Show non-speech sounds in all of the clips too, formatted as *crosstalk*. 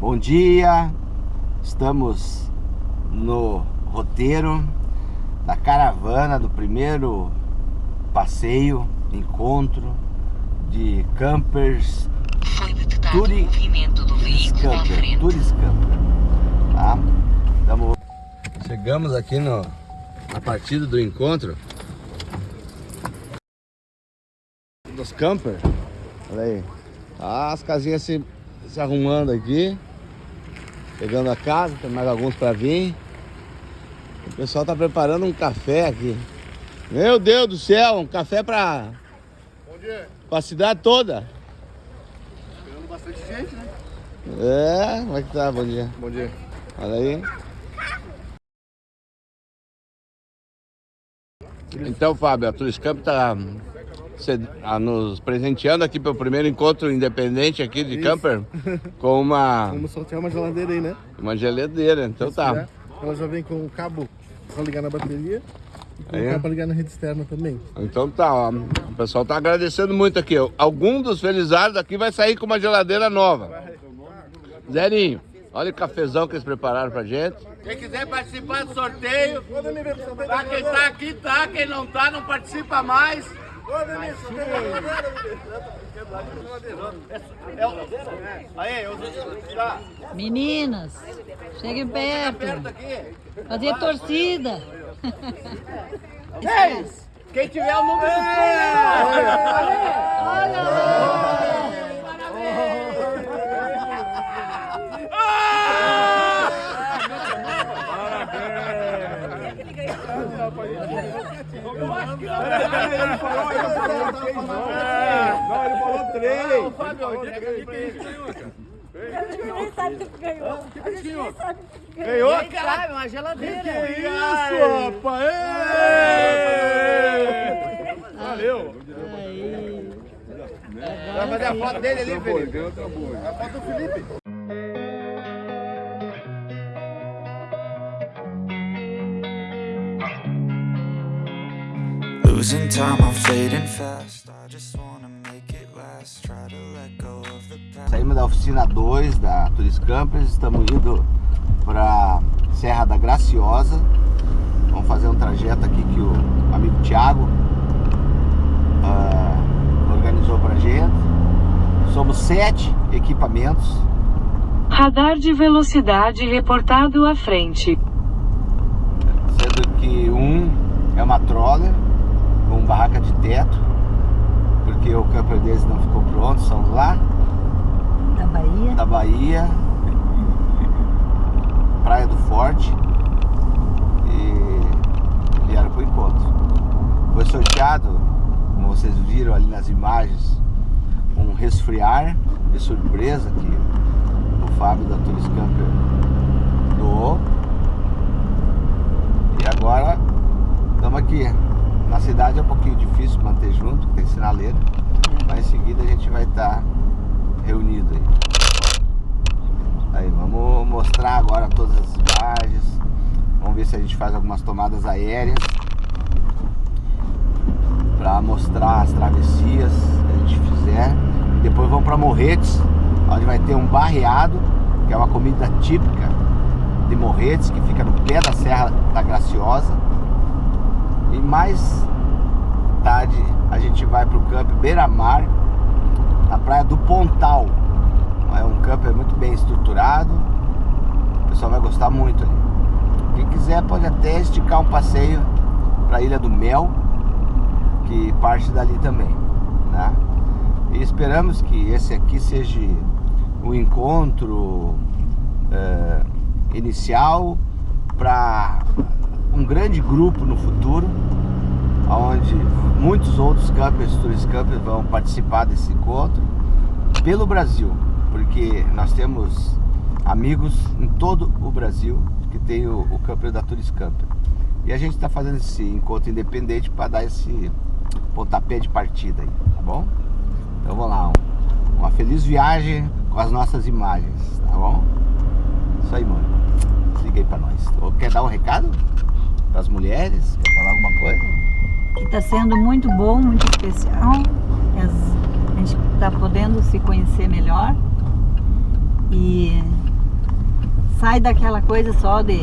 Bom dia, estamos no roteiro da caravana do primeiro passeio, encontro de campers Foi detectado Turi- o movimento do veículo à Camper, frente. Turis Camper, tá? Tamo... Chegamos aqui no, na partida do encontro dos camper. Olha aí, Tá as casinhas se, se arrumando aqui, pegando a casa, tem mais alguns para vir. O pessoal tá preparando um café aqui. Meu Deus do céu, um café para Bom dia. a cidade toda. Pegando bastante gente, né? É, como é que tá? Bom dia. Bom dia. Olha aí. Então, Fábio, a Turiscamp está nos presenteando aqui pelo primeiro encontro independente aqui de Isso. camper *laughs* com uma, Vamos sortear uma geladeira aí, né? uma geladeira. Então tá. né? Ela já vem com o cabo para ligar na bateria com Aí, o cabo para ligar na rede externa também. Então tá, ó. O pessoal tá agradecendo muito aqui. Algum dos felizardos aqui vai sair com uma geladeira nova. Zerinho, olha o cafezão que eles prepararam pra gente. Quem quiser participar do sorteio, Tá, quem tá aqui tá, quem não tá não participa mais. Aí, eu. Meninas, cheguem perto. Fazer torcida. Quem tiver o número do Não, ele falou três. Ninguém sabe o que ganhou. A gente nem sabe o que ganhou. Ganhou? Sabe, uma geladeira. Que isso, rapaz? Valeu. Vai fazer a foto dele ali, Felipe. A foto do Felipe. Losing time, I'm fading fast. I just wanna make it last. Try to let go of the past. Saímos da oficina 2 da Turis Campers, estamos indo para Serra da Graciosa. Vamos fazer um trajeto aqui que o amigo Thiago ah, organizou pra gente. Somos sete equipamentos. Radar de velocidade reportado à frente. sendo que um é uma troller barraca de teto, porque o camper deles não ficou pronto, são lá Da Bahia. da Bahia, Praia do Forte e vieram pro encontro. Foi sorteado, como vocês viram ali nas imagens, um resfriar de surpresa que o Fábio da Turis Camper doou. E agora estamos aqui. Na cidade é um pouquinho difícil manter junto, tem sinaleira, mas em seguida a gente vai estar reunido aí. Aí, vamos mostrar agora todas as imagens. Vamos ver se a gente faz algumas tomadas aéreas para mostrar as travessias que a gente fizer. E depois vamos para Morretes, onde vai ter um barreado, que é uma comida típica de Morretes, que fica no pé da Serra da Graciosa. E mais tarde a gente vai para o campo Beira-Mar, na praia do Pontal. É um camper muito bem estruturado. O pessoal vai gostar muito ali. Quem quiser pode até esticar um passeio para a Ilha do Mel, que parte dali também. Né? E esperamos que esse aqui seja o encontro eh, inicial para um grande grupo no futuro, onde muitos outros campers, tourist campers vão participar desse encontro pelo Brasil, porque nós temos amigos em todo o Brasil que tem o, o camper da Tourist Camper. E a gente está fazendo esse encontro independente para dar esse pontapé de partida aí, tá bom? Então vamos lá, um- uma feliz viagem com as nossas imagens, tá bom? Isso aí, mano. Desliga aí pra nós. Quer dar um recado para as mulheres? Quer falar alguma coisa? Que está sendo muito bom, muito especial. As- a gente está podendo se conhecer melhor. E sai daquela coisa só de,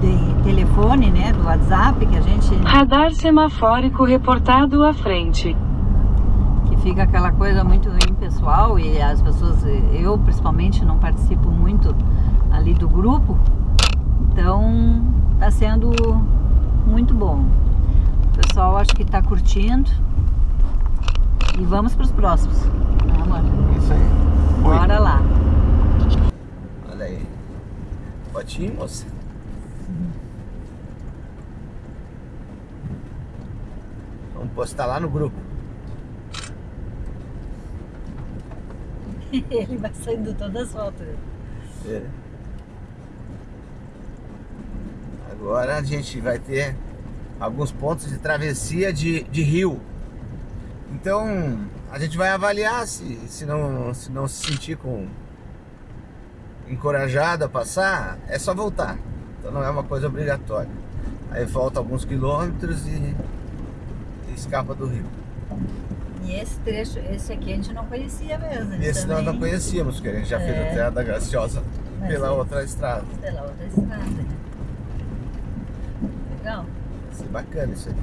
de telefone, né? Do WhatsApp, que a gente. Radar semafórico reportado à frente. que fica aquela coisa muito impessoal e as pessoas, eu principalmente não participo muito ali do grupo, então tá sendo muito bom. O pessoal acho que tá curtindo e vamos para os próximos. Né, amor? Isso aí. Bora lá. Olha aí. Fotinho, moça. Vamos postar lá no grupo. *laughs* Ele vai saindo todas as fotos. É. Agora a gente vai ter alguns pontos de travessia de, de rio. Então a gente vai avaliar se, se, não, se não se sentir com encorajado a passar, é só voltar. Então não é uma coisa obrigatória. Aí volta alguns quilômetros e, e escapa do rio. E esse trecho, esse aqui a gente não conhecia mesmo. Esse nós não também conhecíamos, porque a gente já fez É. a Terra da Graciosa Mas pela é. outra estrada. Pela outra estrada. né? Legal. Ser bacana isso aí.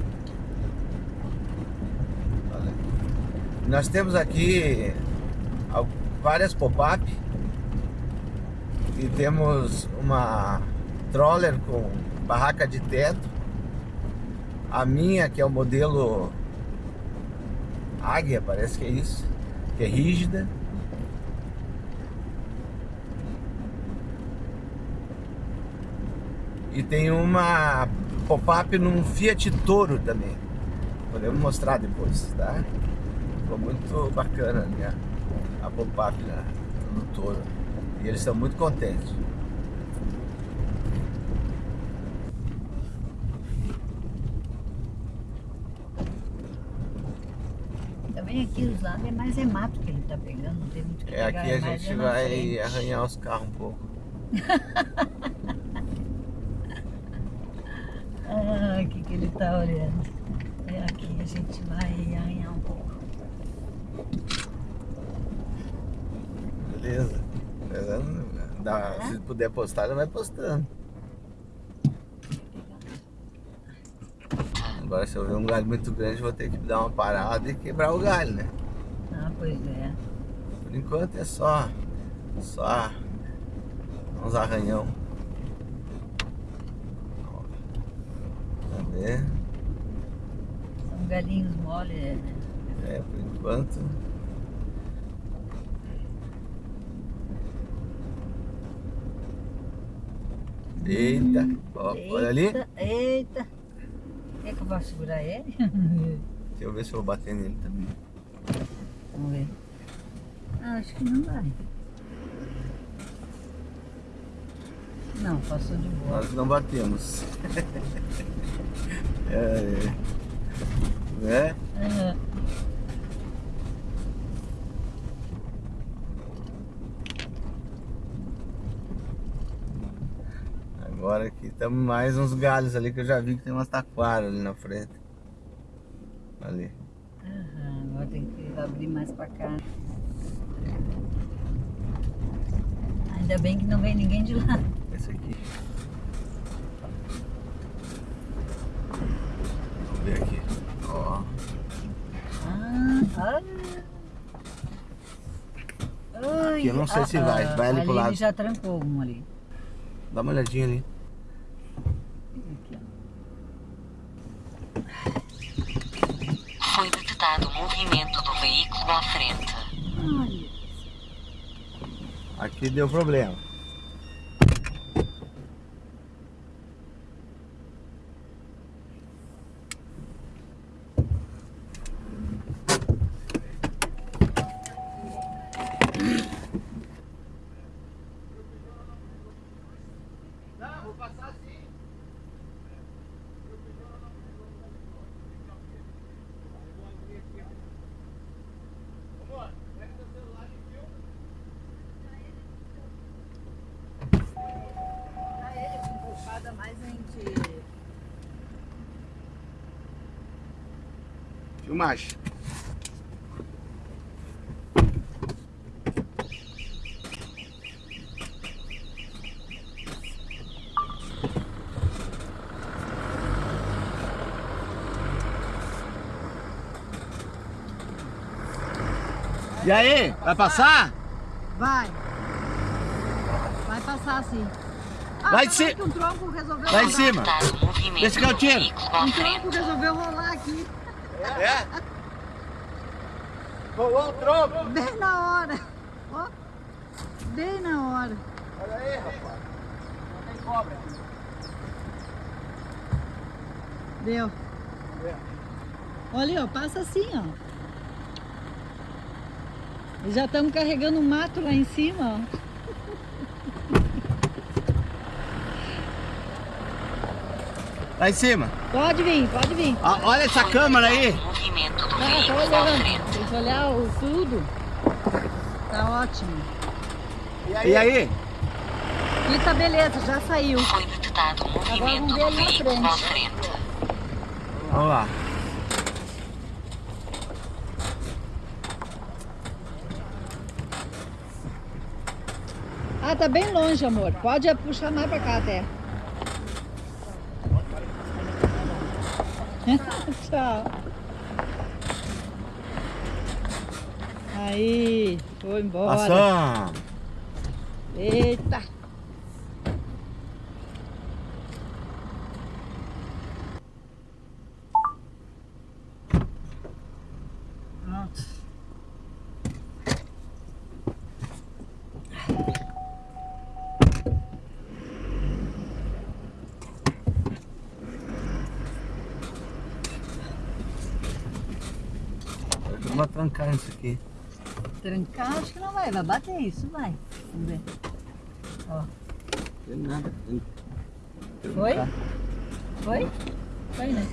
Olha. Nós temos aqui várias pop-up e temos uma troller com barraca de teto. A minha, que é o modelo Águia, parece que é isso, que é rígida. E tem uma pop-up num Fiat Toro também. Podemos mostrar depois, tá? Ficou muito bacana ali a, a pop-up no Toro. E eles estão muito contentes. Também aqui os lados é mais é mato que ele tá pegando, não tem muito o que É, pegar. aqui a mais gente é vai arranhar os carros um pouco. *laughs* Ah, o que, que ele tá olhando? É aqui, a gente vai arranhar um pouco. Beleza? Beleza? Dá- se puder postar, já vai postando. Agora se eu ver um galho muito grande, vou ter que dar uma parada e quebrar o galho, né? Ah, pois é. Por enquanto é só, só uns arranhão. Cadê? São galinhos mole, né? É, por enquanto. Eita, ó, olha ali. Eita, Eita. Quer que eu vá segurar ele? *laughs* Deixa eu ver se eu vou bater nele também. Vamos ver. Ah, acho que não vai. Não, passou de boa. Nós não batemos. *laughs* é, é. Né? Aham. Agora aqui estamos mais uns galhos ali que eu já vi que tem umas taquaras ali na frente. Ali. Aham, agora tem que abrir mais pra cá. Ainda bem que não vem ninguém de lá. Esse aqui. Vamos ver aqui. Ó. Ah, olha. Aqui eu não sei se vai. Vai ali pro lado. Ele já trancou um ali. Dá uma olhadinha ali. Aqui, ó. Foi detectado o movimento do veículo à frente. Olha. Aqui deu problema. mais. E aí, vai passar? Vai. Vai passar sim. Ah, vai de cima. Um vai em cima. Deixa que eu tiro. Um tronco resolveu rolar. É? Rolou o tronco. Bem na hora. Ó. Bem na hora. Olha aí, rapaz. Não tem cobra. Deu. Olha ali, ó. Passa assim, ó. E já estamos carregando mato lá em cima, ó. Lá em cima. Pode vir, pode vir. Ó, olha essa câmera aí. Movimento do veículo à olhando. frente. Tem que olhar o tudo. Tá ótimo. E aí? E tá beleza, já saiu. Foi detectado movimento vamos ver do ali na veículo à frente. frente. Vamos lá. Ah, tá bem longe, amor. Pode puxar mais pra cá até. *laughs* Tchau. Aí, foi embora. Passamos. Eita. Pronto. Vamos trancar isso aqui. Trancar, acho que não vai. Vai bater isso, vai. Vamos ver. Ó. Tem nada. Foi? Foi? Foi, né?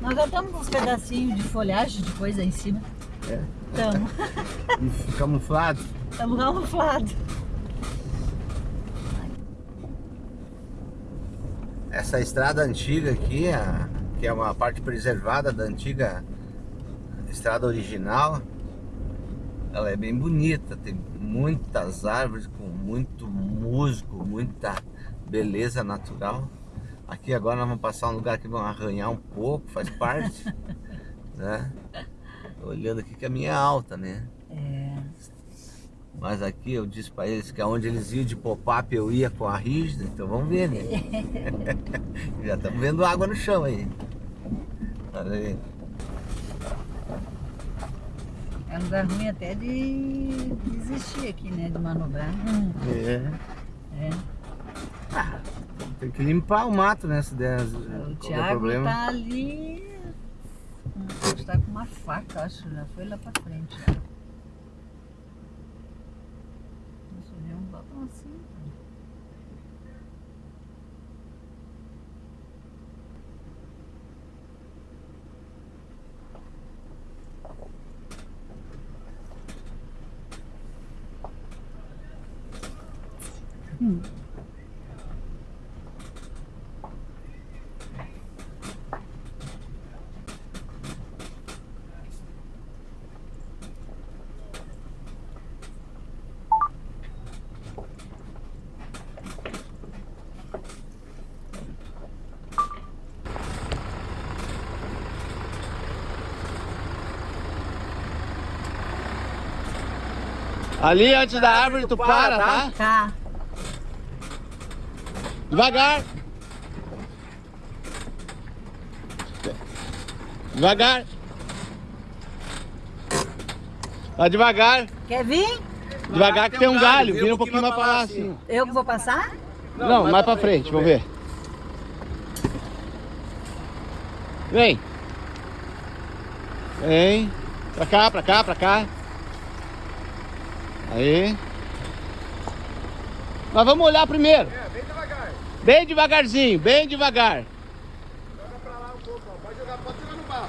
Nós já estamos com uns pedacinhos de folhagem de coisa em cima. É. Estamos. Camuflado. Estamos camuflados. Essa estrada antiga aqui, a- que é uma parte preservada da antiga estrada original, ela é bem bonita, tem muitas árvores com muito musgo, muita beleza natural. Aqui agora nós vamos passar um lugar que vão arranhar um pouco, faz parte, *laughs* né? Tô olhando aqui que a minha é alta, né? É. Mas aqui eu disse pra eles que aonde eles iam de pop-up eu ia com a rígida, então vamos ver, né? *laughs* *laughs* Já estamos vendo água no chão aí. Olha aí. Lugar ruim até de desistir aqui, né? De manobrar. É. é. Tem que limpar o mato, né? Se der O Thiago problema. tá ali. hum, Está com uma faca, acho. Já foi lá pra frente. já. Nossa, eu vi um botão assim. cara. Ali antes da árvore tu para, tá? Tá. Devagar. Devagar. Vai devagar. Quer vir? Devagar que tem um galho. Vira um pouquinho mais pra lá assim. Eu que vou passar? Não, mais pra frente, vamos ver. Vem. Vem. Pra cá, pra cá, pra cá. Aí. Nós vamos olhar primeiro. É, bem devagar. Bem devagarzinho, bem devagar. Joga pra lá um pouco, ó. Pode jogar, pode jogar no barro.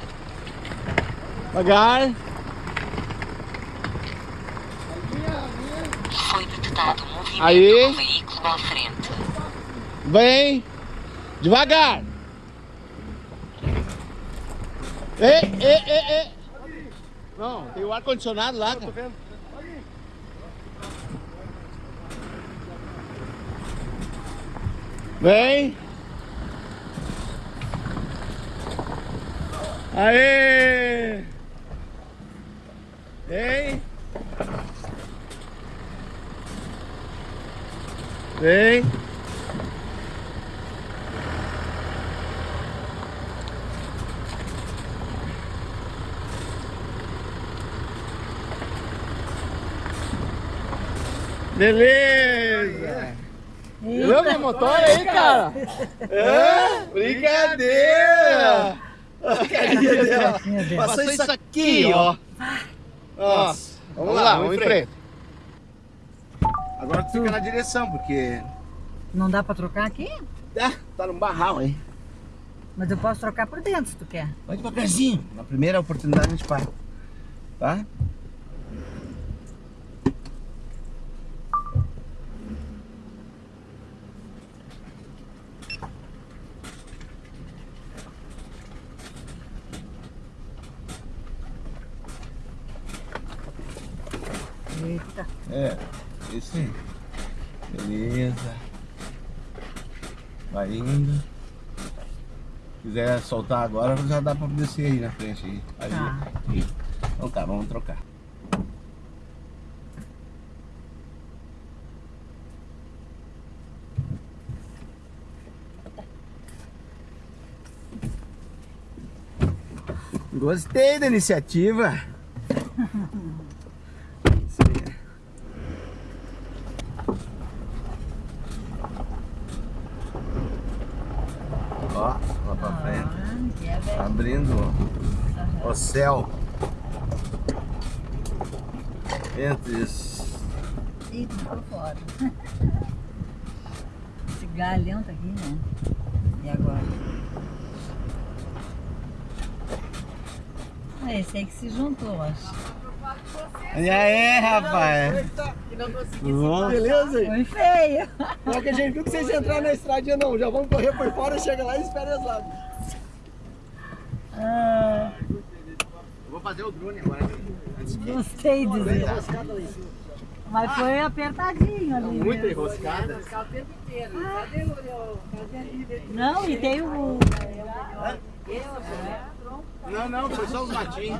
Devagar. Foi detectado movimento Aí. do veículo à frente. Vem. Devagar. Ei, ei, ei, ei. Não, tem o ar-condicionado lá, cara. Vem. Aê! Vem. Vem. Beleza. Viu minha motor aí, cara? É? Brincadeira! A carinha dela. Passou isso aqui, ó. Nossa. Vamos lá, vamos em frente. Agora tu fica na direção, porque Não dá pra trocar aqui? ah, tá num barral aí. Mas eu posso trocar por dentro se tu quer. Vai devagarzinho. Na primeira oportunidade a gente para. Tá? Eita. É, isso aí. Beleza. Vai indo. Se quiser soltar agora, já dá pra descer aí na frente. Aí. Aí. Tá. Então tá, vamos trocar. Gostei da iniciativa. Isso aí. Ó, lá pra frente. Ah, que é velho. Abrindo o céu. Entre. Ih, tu ficou fora. *laughs* Esse galhão tá aqui, né? E agora? Ah, esse aí que se juntou, acho. E aí, rapaz? Tudo bom? Beleza? Foi feio. Na hora que a gente viu que vocês entraram na estradinha, não. Já vamos correr por fora, chega lá e espera lá. Ah, vou fazer o drone agora. Gostei de dizer. Mas foi apertadinho ali. Muito né? enroscada. Não, e tem o. Não, não, foi só os matinhos.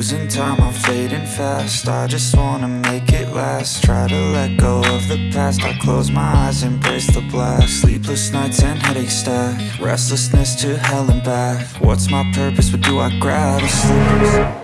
Losing time, I'm fading fast. I just wanna make it last. Try to let go of the past. I close my eyes, embrace the blast. Sleepless nights and headaches stack. Restlessness to hell and back. What's my purpose? What do I grab? Sleep?